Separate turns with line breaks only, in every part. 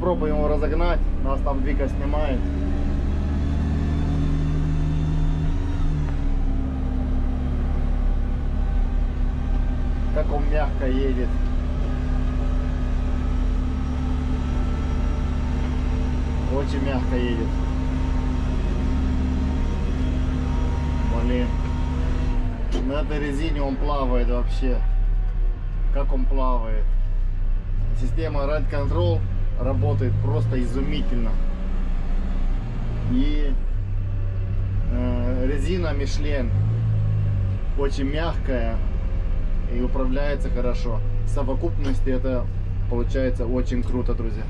Попробуем его разогнать. Нас там Вика снимает. Как он мягко едет. Очень мягко едет. Блин. На этой резине он плавает вообще. Как он плавает. Система Ride Control работает просто изумительно. И э, резина Michelin очень мягкая и управляется хорошо. В совокупности это получается очень круто, друзья.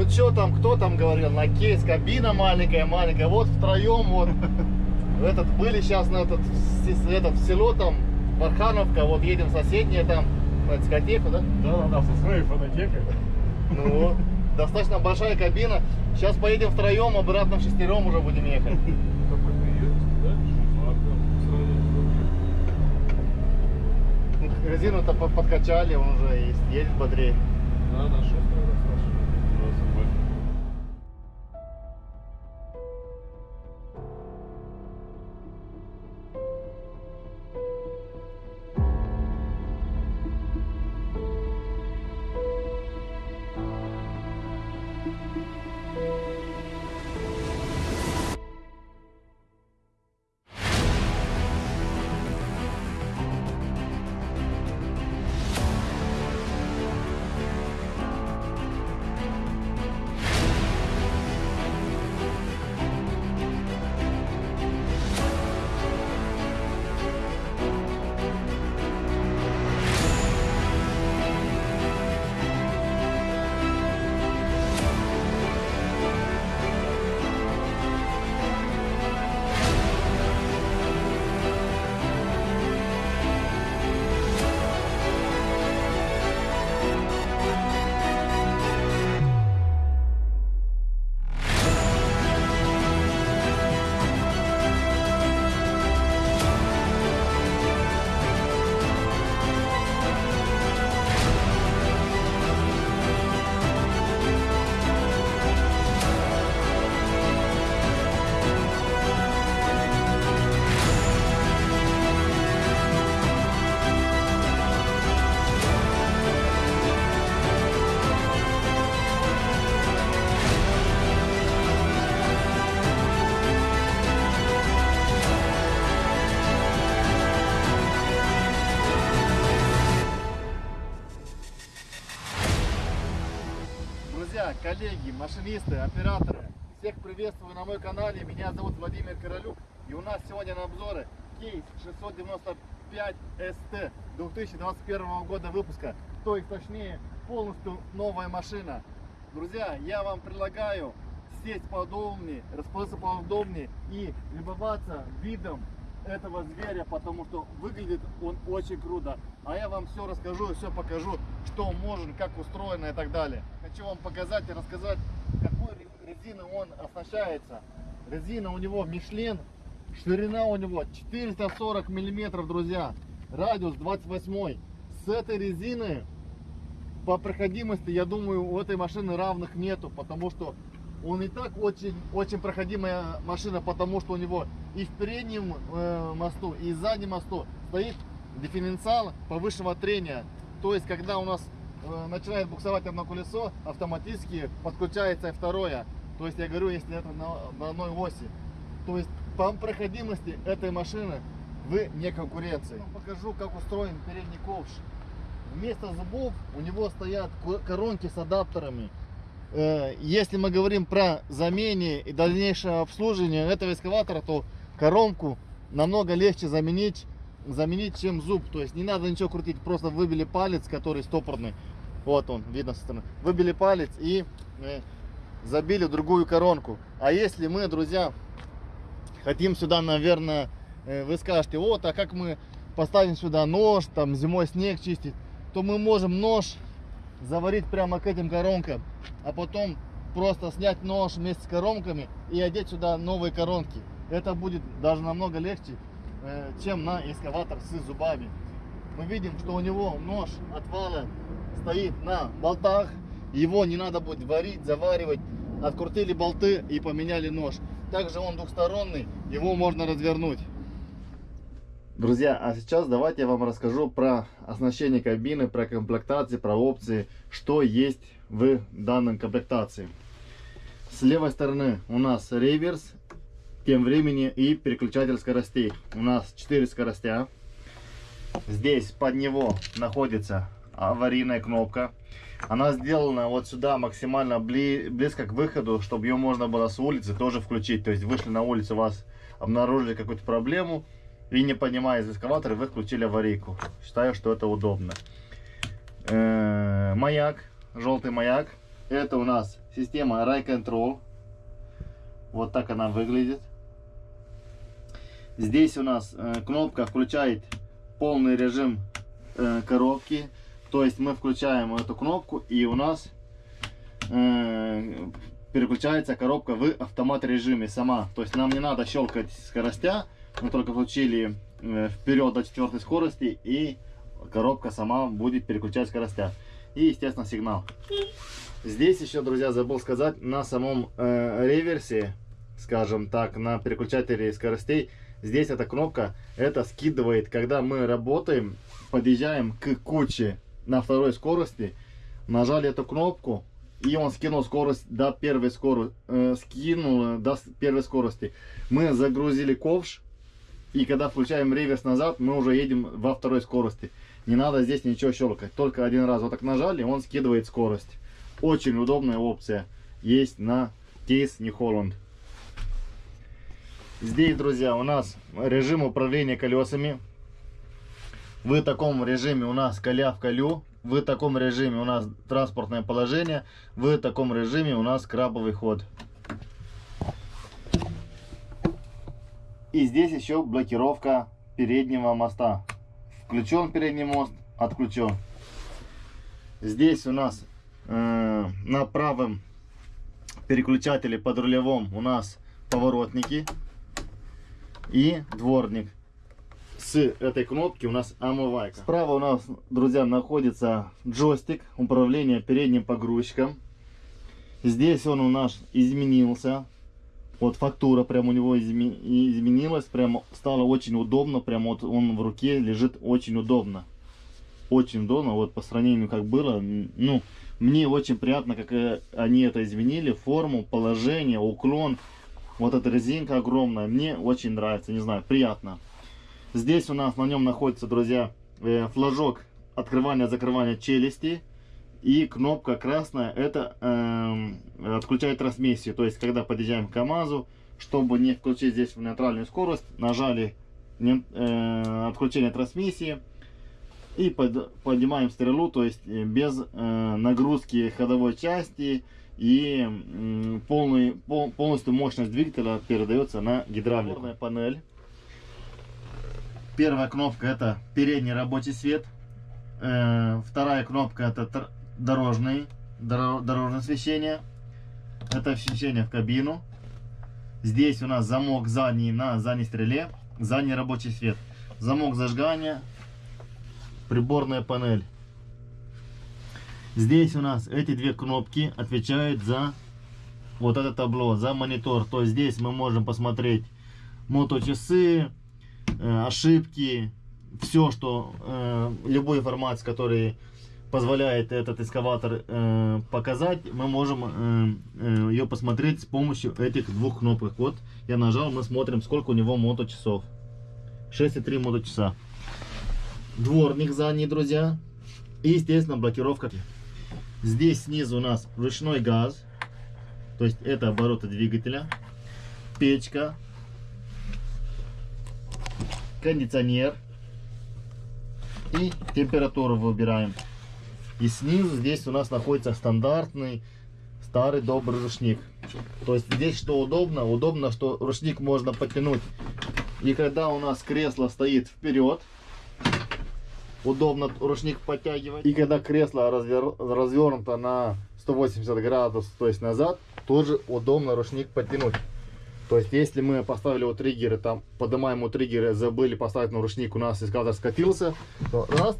Ну что там, кто там говорил, на кейс, кабина маленькая, маленькая, вот втроем вот, этот, были сейчас на этот, этот, в село там, Бархановка, вот едем в соседнее там, на дискотеку, да?
Да, да, да, со своей фонотекой.
Ну вот, достаточно большая кабина, сейчас поедем втроем, обратно в шестером уже будем ехать. Ну, Резину-то по- подкачали, он уже есть, едет бодрее.
Да, на
машинисты, операторы, всех приветствую на моем канале. Меня зовут Владимир Королюк. И у нас сегодня на обзоре кейс 695 ST 2021 года выпуска. То есть точнее полностью новая машина. Друзья, я вам предлагаю сесть поудобнее, расположиться поудобнее и любоваться видом этого зверя, потому что выглядит он очень круто. А я вам все расскажу, все покажу, что может, как устроено и так далее. Хочу вам показать и рассказать, какой ре- резиной он оснащается. Резина у него Мишлен, ширина у него 440 миллиметров, друзья. Радиус 28. С этой резины по проходимости, я думаю, у этой машины равных нету, потому что он и так очень, очень проходимая машина, потому что у него и в переднем э, мосту, и в заднем мосту стоит дифференциал повышенного трения. То есть, когда у нас начинает буксовать одно колесо, автоматически подключается второе. То есть, я говорю, если это на, на одной оси. То есть, по проходимости этой машины вы не конкуренции. Я вам покажу, как устроен передний ковш. Вместо зубов у него стоят ко- коронки с адаптерами. Э, Если мы говорим про замене и дальнейшее обслуживание этого экскаватора, то коронку намного легче заменить, заменить, чем зуб. То есть не надо ничего крутить, просто выбили палец, который стопорный, Вот он, видно со стороны. Выбили палец и э, забили другую коронку. А если мы, друзья, хотим сюда, наверное, э, вы скажете, вот, а как мы поставим сюда нож, там зимой снег чистить, то мы можем нож заварить прямо к этим коронкам, а потом просто снять нож вместе с коронками и одеть сюда новые коронки. Это будет даже намного легче, чем на экскаватор с зубами. Мы видим, что у него нож от вала стоит на болтах. Его не надо будет варить, заваривать. Открутили болты и поменяли нож. Также он двухсторонний, его можно развернуть. Друзья, а сейчас давайте я вам расскажу про оснащение кабины, про комплектации, про опции, что есть в данной комплектации. С левой стороны у нас реверс, тем времени и переключатель скоростей. У нас 4 скоростя. Здесь под него находится аварийная кнопка. Она сделана вот сюда максимально бли близко к выходу, чтобы ее можно было с улицы тоже включить. То есть вышли на улицу, вас обнаружили какую-то проблему и не понимая из эскаватора, вы включили аварийку. Считаю, что это удобно. Э -э маяк, желтый маяк. Это у нас система Ray Control. Вот так она выглядит. Здесь у нас э, кнопка включает полный режим э, коробки. То есть мы включаем эту кнопку и у нас э, переключается коробка в автомат режиме сама. То есть нам не надо щелкать скоростя. Мы только включили вперед до четвертой скорости и коробка сама будет переключать скоростя. И естественно сигнал. Здесь еще, друзья, забыл сказать, на самом э, реверсе, скажем так, на переключателе скоростей, здесь эта кнопка, это скидывает, когда мы работаем, подъезжаем к куче на второй скорости, нажали эту кнопку, и он скинул скорость до первой скорости, э, скинул до первой скорости. Мы загрузили ковш, и когда включаем реверс назад, мы уже едем во второй скорости. Не надо здесь ничего щелкать, только один раз вот так нажали, он скидывает скорость. Очень удобная опция есть на кейс New Holland. Здесь, друзья, у нас режим управления колесами. В таком режиме у нас коля в колю. В таком режиме у нас транспортное положение. В таком режиме у нас крабовый ход. И здесь еще блокировка переднего моста. Включен передний мост, отключен. Здесь у нас э, на правом переключателе под рулевом у нас поворотники и дворник. С этой кнопки у нас омывайка. Справа у нас, друзья, находится джойстик управления передним погрузчиком. Здесь он у нас изменился. Вот фактура прям у него изме изменилась. Прям стало очень удобно. Прям вот он в руке лежит очень удобно. Очень удобно. Вот по сравнению как было. Ну, мне очень приятно, как э, они это изменили. Форму, положение, уклон. Вот эта резинка огромная. Мне очень нравится. Не знаю, приятно. Здесь у нас на нем находится, друзья, э, флажок открывания-закрывания челюсти. И кнопка красная, это э, отключает трансмиссию. То есть, когда подъезжаем к КАМАЗу, чтобы не включить здесь в нейтральную скорость, нажали не, э, отключение трансмиссии. И под, поднимаем стрелу, то есть э, без э, нагрузки ходовой части. И полный, пол, полностью мощность двигателя передается на гидравлику. панель. Первая кнопка это передний рабочий свет. Э, вторая кнопка это дорожный, дорожное освещение. Это освещение в кабину. Здесь у нас замок задний на задней стреле. Задний рабочий свет. Замок зажигания. Приборная панель. Здесь у нас эти две кнопки отвечают за вот это табло, за монитор. То есть здесь мы можем посмотреть моточасы, э, ошибки, все, что, э, любой информация, который позволяет этот экскаватор э, показать, мы можем э, ее посмотреть с помощью этих двух кнопок. Вот я нажал, мы смотрим, сколько у него моточасов. 6,3 моточаса. Дворник задний, друзья. И, естественно, блокировка. Здесь снизу у нас ручной газ. То есть это обороты двигателя. Печка. Кондиционер. И температуру выбираем. И снизу здесь у нас находится стандартный старый добрый ручник. То есть здесь что удобно? Удобно, что ручник можно подтянуть. И когда у нас кресло стоит вперед, удобно ручник подтягивать. И когда кресло развер... развернуто на 180 градусов, то есть назад, тоже удобно ручник подтянуть. То есть, если мы поставили у триггеры, там, поднимаем у триггера, забыли поставить на ручник, у нас эскаватор скатился, то раз,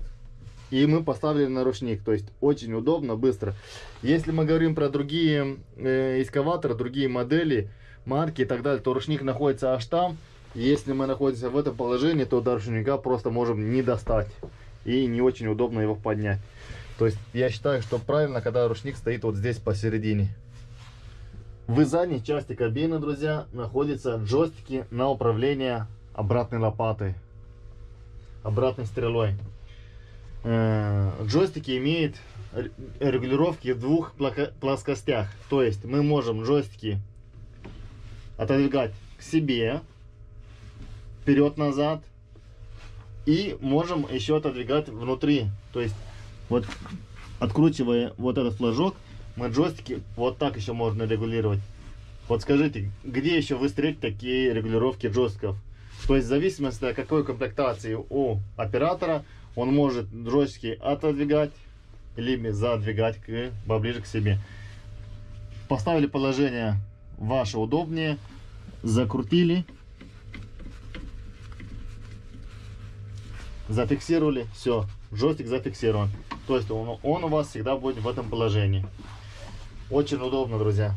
и мы поставили на ручник. То есть, очень удобно, быстро. Если мы говорим про другие э, эскаваторы, другие модели, марки и так далее, то ручник находится аж там. Если мы находимся в этом положении, то до ручника просто можем не достать. И не очень удобно его поднять. То есть, я считаю, что правильно, когда ручник стоит вот здесь посередине. В задней части кабины, друзья, находятся джойстики на управление обратной лопатой, обратной стрелой. Э, Джойстики имеют регулировки в двух плоскостях. То есть мы можем джойстики отодвигать к себе, вперед-назад, и можем еще отодвигать внутри. То есть вот откручивая вот этот флажок, мы джойстики вот так еще можно регулировать. Вот скажите, где еще вы встретите такие регулировки джойстиков? То есть в зависимости от какой комплектации у оператора, он может джойстики отодвигать, либо задвигать к, поближе к себе. Поставили положение ваше удобнее, закрутили, зафиксировали, все, джойстик зафиксирован. То есть он, он у вас всегда будет в этом положении. Очень удобно, друзья.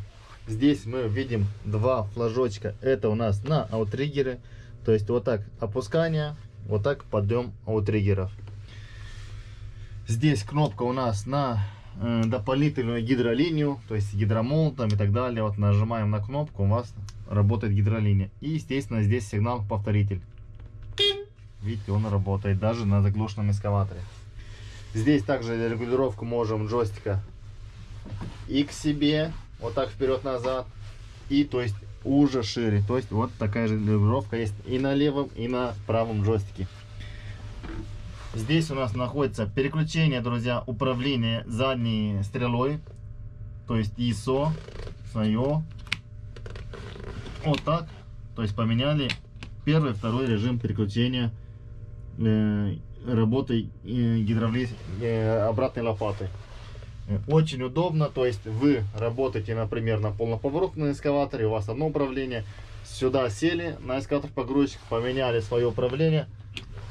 Здесь мы видим два флажочка. Это у нас на аутриггеры. То есть вот так опускание, вот так подъем аутриггеров. Здесь кнопка у нас на э, дополнительную гидролинию, то есть гидромол там и так далее. Вот нажимаем на кнопку, у вас работает гидролиния. И естественно здесь сигнал повторитель. Видите, он работает даже на заглушенном эскаваторе. Здесь также регулировку можем джойстика и к себе, вот так вперед-назад, и то есть уже шире. То есть вот такая же регулировка есть и на левом, и на правом джойстике. Здесь у нас находится переключение, друзья, управления задней стрелой, то есть ISO, свое. Вот так. То есть поменяли первый, второй режим переключения э, работы э, гидравли... э, обратной лопаты. Очень удобно, то есть вы работаете, например, на полноповоротном эскаваторе, у вас одно управление, сюда сели на эскаватор погрузчик, поменяли свое управление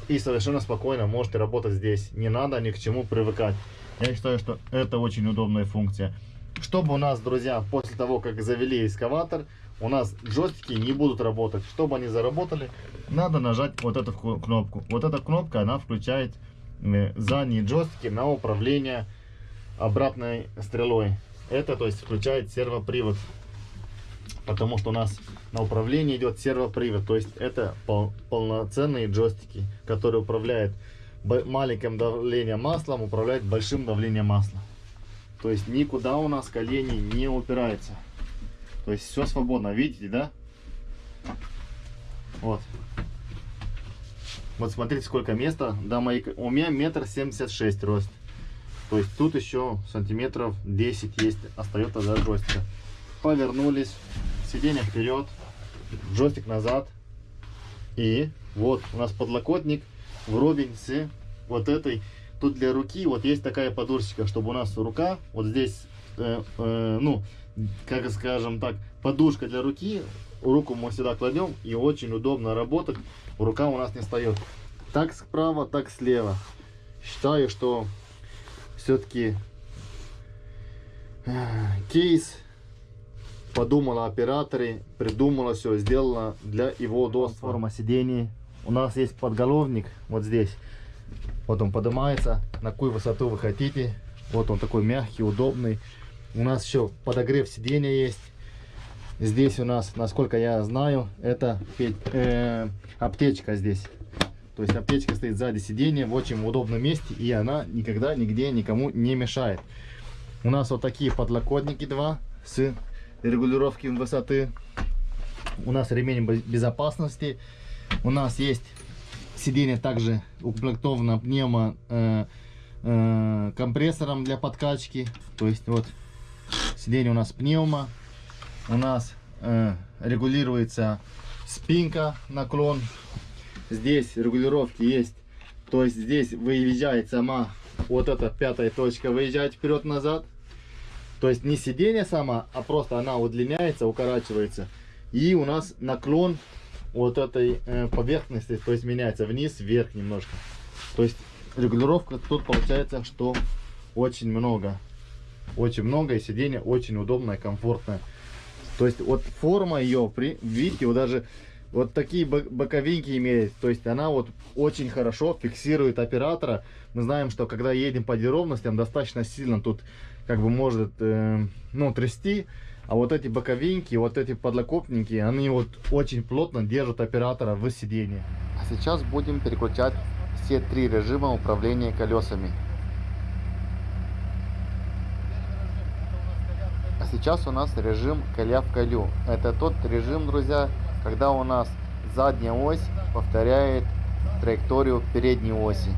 и совершенно спокойно можете работать здесь. Не надо ни к чему привыкать. Я считаю, что это очень удобная функция. Чтобы у нас, друзья, после того, как завели эскаватор, у нас джойстики не будут работать. Чтобы они заработали, надо нажать вот эту ку- кнопку. Вот эта кнопка, она включает задние джойстики на управление обратной стрелой. Это, то есть, включает сервопривод. Потому что у нас на управлении идет сервопривод. То есть, это пол- полноценные джойстики, которые управляют маленьким давлением маслом, управляют большим давлением масла. То есть, никуда у нас колени не упираются. То есть, все свободно. Видите, да? Вот. Вот смотрите, сколько места. До моей... У меня метр семьдесят шесть рост. То есть тут еще сантиметров 10 есть, остается до джойстика. Повернулись, сиденье вперед, джойстик назад. И вот у нас подлокотник вровень с вот этой. Тут для руки вот есть такая подушечка, чтобы у нас рука вот здесь, э, э, ну, как скажем так, подушка для руки. Руку мы сюда кладем и очень удобно работать. Рука у нас не встает. Так справа, так слева. Считаю, что все-таки кейс подумала операторы, придумала все, сделала для его удобства. Форма сидений. У нас есть подголовник вот здесь. Вот он поднимается, на какую высоту вы хотите. Вот он такой мягкий, удобный. У нас еще подогрев сиденья есть. Здесь у нас, насколько я знаю, это э, аптечка здесь. То есть аптечка стоит сзади сиденья в очень удобном месте, и она никогда нигде никому не мешает. У нас вот такие подлокотники два с регулировки высоты. У нас ремень бе- безопасности. У нас есть сиденье также укомплектовано пневмо э, э, компрессором для подкачки. То есть вот сиденье у нас пневма. У нас э, регулируется спинка, наклон. Здесь регулировки есть. То есть здесь выезжает сама вот эта пятая точка, выезжает вперед-назад. То есть не сиденье сама, а просто она удлиняется, укорачивается. И у нас наклон вот этой э, поверхности, то есть меняется вниз, вверх немножко. То есть регулировка тут получается, что очень много. Очень много, и сиденье очень удобное, комфортное. То есть вот форма ее, видите, вот даже вот такие бо- боковинки имеет. То есть она вот очень хорошо фиксирует оператора. Мы знаем, что когда едем по неровностям, достаточно сильно тут как бы может э, ну, трясти. А вот эти боковинки, вот эти подлокотники, они вот очень плотно держат оператора в сидении. А сейчас будем переключать все три режима управления колесами. Сейчас у нас режим коля в колю. Это тот режим, друзья, когда у нас задняя ось повторяет траекторию передней оси.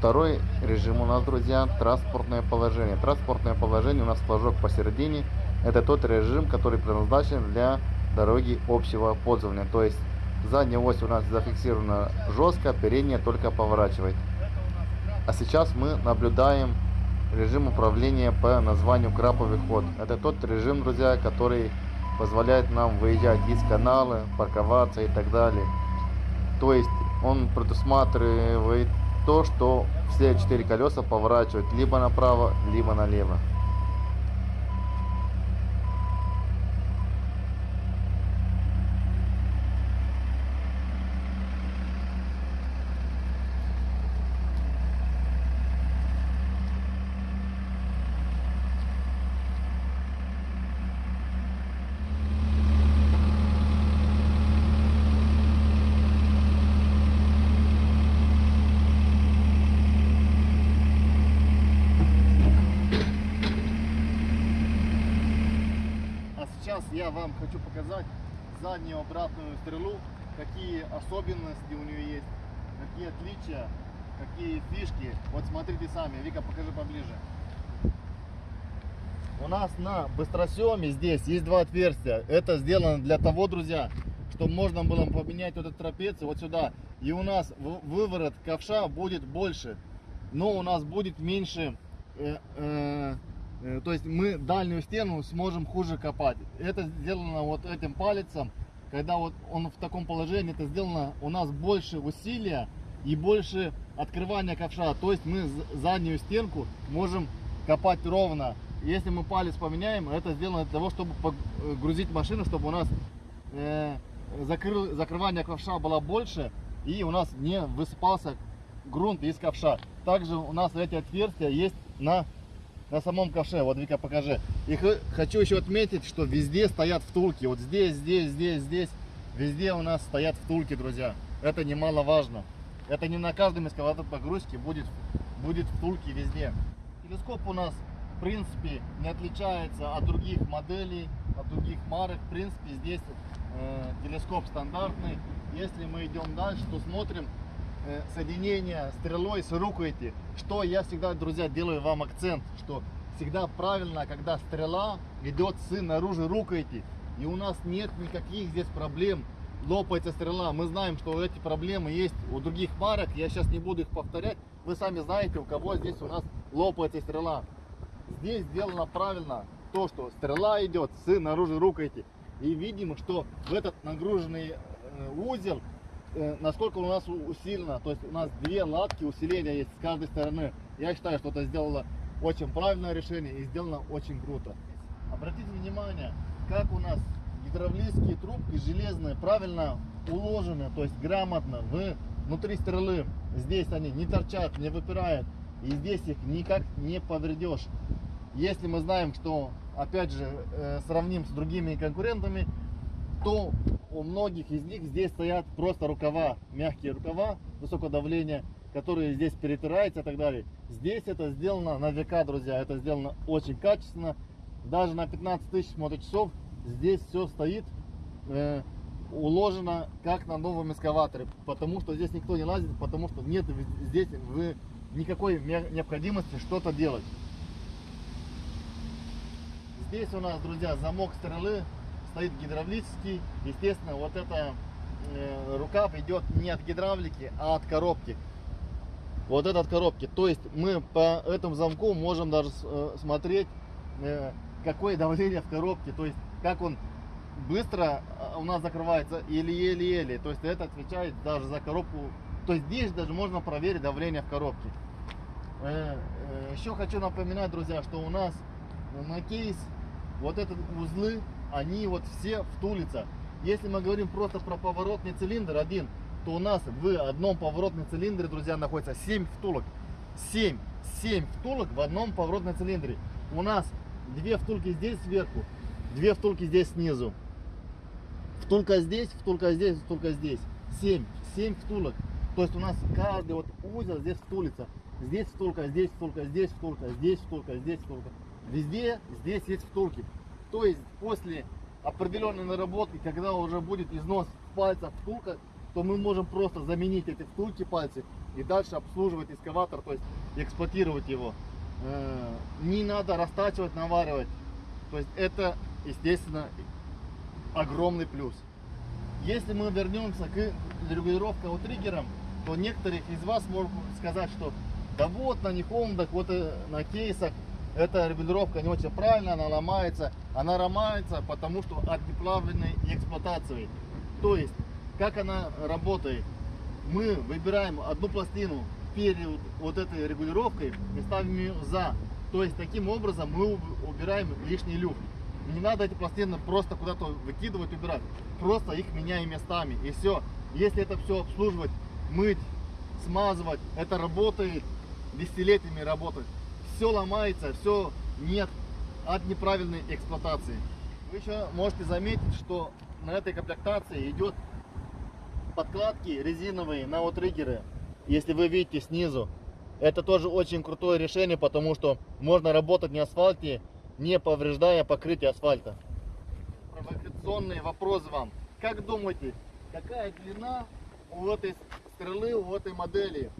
Второй режим у нас, друзья, транспортное положение. Транспортное положение у нас флажок посередине. Это тот режим, который предназначен для дороги общего пользования. То есть задняя ось у нас зафиксирована жестко, передняя только поворачивает. А сейчас мы наблюдаем режим управления по названию краповый ход. Это тот режим, друзья, который позволяет нам выезжать из канала, парковаться и так далее. То есть он предусматривает то, что все четыре колеса поворачивают либо направо, либо налево. А сейчас я вам хочу показать заднюю обратную стрелу, какие особенности у нее есть, какие отличия, какие фишки. Вот смотрите сами, Вика, покажи поближе. У нас на быстросъеме здесь есть два отверстия. Это сделано для того, друзья, чтобы можно было поменять вот эту трапецию вот сюда. И у нас выворот ковша будет больше, но у нас будет меньше э, Э, То есть мы дальнюю стену сможем хуже копать. Это сделано вот этим палецом. Когда вот он в таком положении, это сделано у нас больше усилия и больше открывания ковша. То есть мы заднюю стенку можем копать ровно. Если мы палец поменяем, это сделано для того, чтобы грузить машину, чтобы у нас э, закрыл- закрывание ковша было больше и у нас не высыпался грунт из ковша. Также у нас эти отверстия есть на на самом ковше. Вот, Вика, покажи. И хочу еще отметить, что везде стоят втулки. Вот здесь, здесь, здесь, здесь. Везде у нас стоят втулки, друзья. Это немаловажно. Это не на каждом эскаватор погрузки будет, будет втулки везде. Телескоп у нас, в принципе, не отличается от других моделей, от других марок. В принципе, здесь э, телескоп стандартный. Если мы идем дальше, то смотрим э, соединение стрелой с рукояти. Что я всегда, друзья, делаю вам акцент, что всегда правильно, когда стрела идет с наружу рукояти. И у нас нет никаких здесь проблем. Лопается стрела. Мы знаем, что эти проблемы есть у других марок. Я сейчас не буду их повторять. Вы сами знаете, у кого здесь у нас лопается стрела. Здесь сделано правильно то, что стрела идет с наружу рукояти. И видим, что в этот нагруженный э, узел насколько у нас усилено. То есть у нас две латки усиления есть с каждой стороны. Я считаю, что это сделало очень правильное решение и сделано очень круто. Обратите внимание, как у нас гидравлические трубки железные правильно уложены, то есть грамотно в, внутри стрелы. Здесь они не торчат, не выпирают. И здесь их никак не повредешь. Если мы знаем, что, опять же, э, сравним с другими конкурентами, то у многих из них здесь стоят просто рукава, мягкие рукава высокого давления, которые здесь перетираются и так далее. Здесь это сделано на века, друзья, это сделано очень качественно. Даже на 15 тысяч моточасов здесь все стоит, э, уложено как на новом эскаваторе, потому что здесь никто не лазит, потому что нет здесь вы никакой необходимости что-то делать. Здесь у нас, друзья, замок стрелы стоит гидравлический. Естественно, вот эта э, рукав идет не от гидравлики, а от коробки. Вот это от коробки. То есть мы по этому замку можем даже э, смотреть, э, какое давление в коробке. То есть как он быстро у нас закрывается или еле-еле. То есть это отвечает даже за коробку. То есть здесь даже можно проверить давление в коробке. Еще хочу напоминать, друзья, что у нас на кейс вот эти узлы, они вот все втулятся. Если мы говорим просто про поворотный цилиндр один, то у нас в одном поворотном цилиндре, друзья, находится 7 втулок. 7, 7 втулок в одном поворотном цилиндре. У нас две втулки здесь сверху, две втулки здесь снизу. Втулка здесь, втулка здесь, втулка здесь. 7, 7 втулок. То есть у нас каждый вот узел здесь втулится. Здесь втулка, здесь втулка, здесь втулка, здесь втулка, здесь втулка. Везде здесь есть втулки. То есть после определенной наработки, когда уже будет износ пальца втулка, то мы можем просто заменить эти втулки пальцы и дальше обслуживать экскаватор, то есть эксплуатировать его. Э, Не надо растачивать, наваривать. То есть это, естественно, огромный плюс. Если мы вернемся к регулировке от триггером, то некоторых из вас могут сказать, что да вот на Нихондах, вот э, на кейсах эта регулировка не очень правильная, она ломается. Она ломается, потому что от неправильной эксплуатации. То есть, как она работает? Мы выбираем одну пластину перед вот этой регулировкой и ставим ее за. То есть, таким образом мы уб- убираем лишний люфт. Не надо эти пластины просто куда-то выкидывать, убирать. Просто их меняем местами. И все. Если это все обслуживать, мыть, смазывать, это работает, десятилетиями работает. Все ломается, все нет от неправильной эксплуатации. Вы еще можете заметить, что на этой комплектации идет подкладки резиновые на outriggerы. Если вы видите снизу, это тоже очень крутое решение, потому что можно работать на асфальте, не повреждая покрытие асфальта. Провокационные вопросы вам. Как думаете, какая длина у этой стрелы, у этой модели?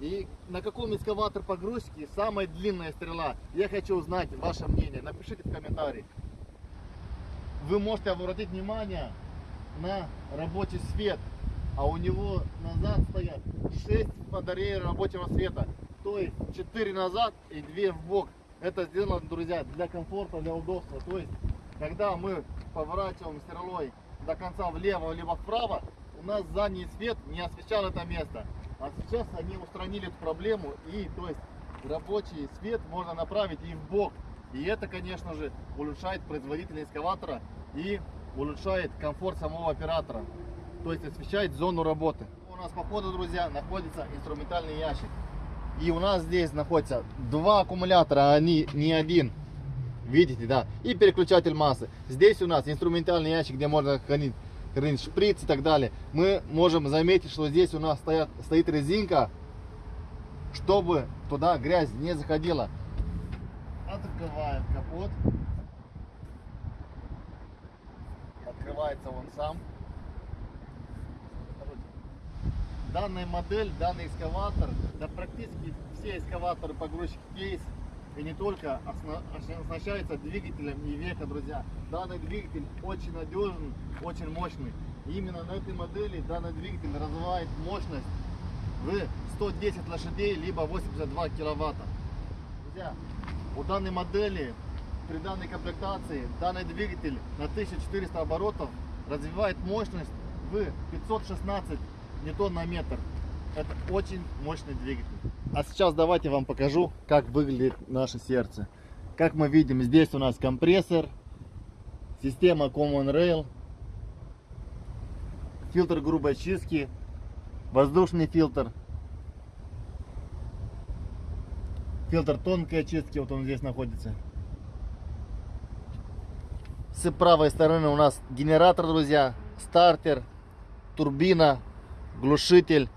И на каком экскаватор погрузки самая длинная стрела? Я хочу узнать ваше мнение. Напишите в комментарии. Вы можете обратить внимание на рабочий свет, а у него назад стоят 6 батареи рабочего света. То есть 4 назад и 2 в бок. Это сделано, друзья, для комфорта, для удобства. То есть, когда мы поворачиваем стрелой до конца влево либо вправо, у нас задний свет не освещал это место. А сейчас они устранили эту проблему и, то есть, рабочий свет можно направить и в бок. И это, конечно же, улучшает производительность экскаватора и улучшает комфорт самого оператора. То есть освещает зону работы. У нас по ходу, друзья, находится инструментальный ящик. И у нас здесь находится два аккумулятора, а они не один. Видите, да? И переключатель массы. Здесь у нас инструментальный ящик, где можно хранить, хранить шприц и так далее. Мы можем заметить, что здесь у нас стоят, стоит резинка, чтобы туда грязь не заходила. Открываем капот. Открывается он сам. Данная модель, данный экскаватор, да практически все экскаваторы погрузчик кейс и не только осна- оснащается двигателем и века, друзья. Данный двигатель очень надежный, очень мощный. И именно на этой модели данный двигатель развивает мощность в 110 лошадей, либо 82 киловатта. Друзья, у данной модели при данной комплектации данный двигатель на 1400 оборотов развивает мощность в 516 ньютон на метр. Это очень мощный двигатель. А сейчас давайте вам покажу, как выглядит наше сердце. Как мы видим, здесь у нас компрессор, система Common Rail, фильтр грубой очистки, воздушный фильтр, фильтр тонкой очистки, вот он здесь находится. С правой стороны у нас генератор, друзья, стартер, турбина, глушитель,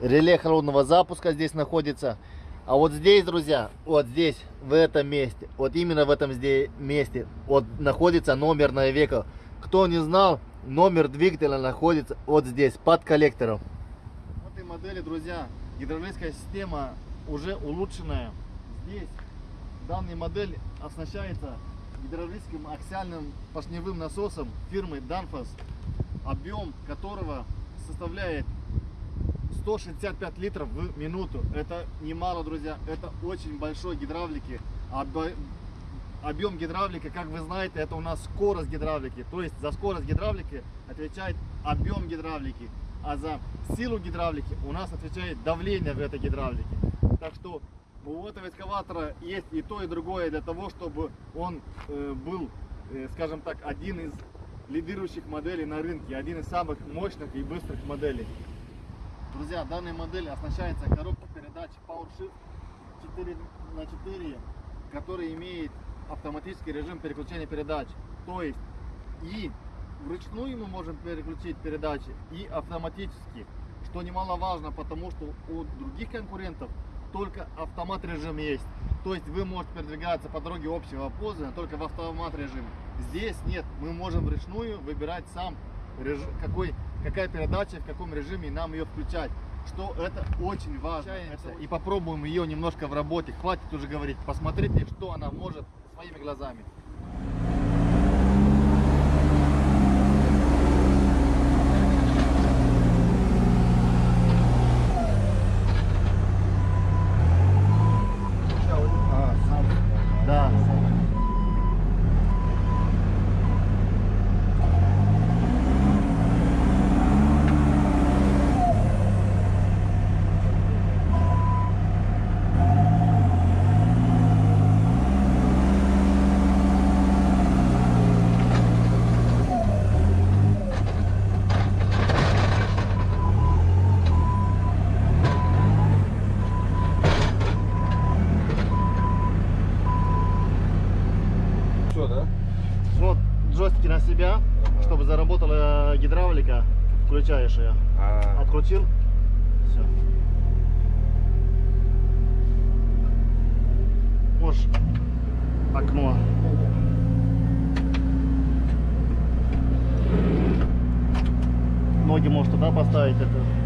реле холодного запуска здесь находится. А вот здесь, друзья, вот здесь, в этом месте, вот именно в этом здесь месте, вот находится номерная века. Кто не знал, номер двигателя находится вот здесь, под коллектором. В этой модели, друзья, гидравлическая система уже улучшенная. Здесь данная модель оснащается гидравлическим аксиальным поршневым насосом фирмы Danfoss, объем которого составляет 165 литров в минуту. Это немало, друзья. Это очень большой гидравлики. Объем гидравлики, как вы знаете, это у нас скорость гидравлики. То есть за скорость гидравлики отвечает объем гидравлики. А за силу гидравлики у нас отвечает давление в этой гидравлике. Так что у этого экскаватора есть и то, и другое для того, чтобы он э, был, э, скажем так, один из лидирующих моделей на рынке, один из самых мощных и быстрых моделей. Друзья, данная модель оснащается коробкой передач PowerShift 4 на 4, который имеет автоматический режим переключения передач. То есть и вручную мы можем переключить передачи, и автоматически, что немаловажно, потому что у других конкурентов только автомат режим есть. То есть вы можете передвигаться по дороге общего пользования только в автомат режиме. Здесь нет, мы можем вручную выбирать сам какой, какая передача, в каком режиме нам ее включать. Что это очень важно. И попробуем ее немножко в работе. Хватит уже говорить. Посмотрите, что она может своими глазами. Да.
Все, да?
Вот джойстики на себя,
Ага.
Чтобы заработала гидравлика. Включаешь ее.
А,
Открутил. Все. Можешь окно. Ноги можешь туда поставить. Это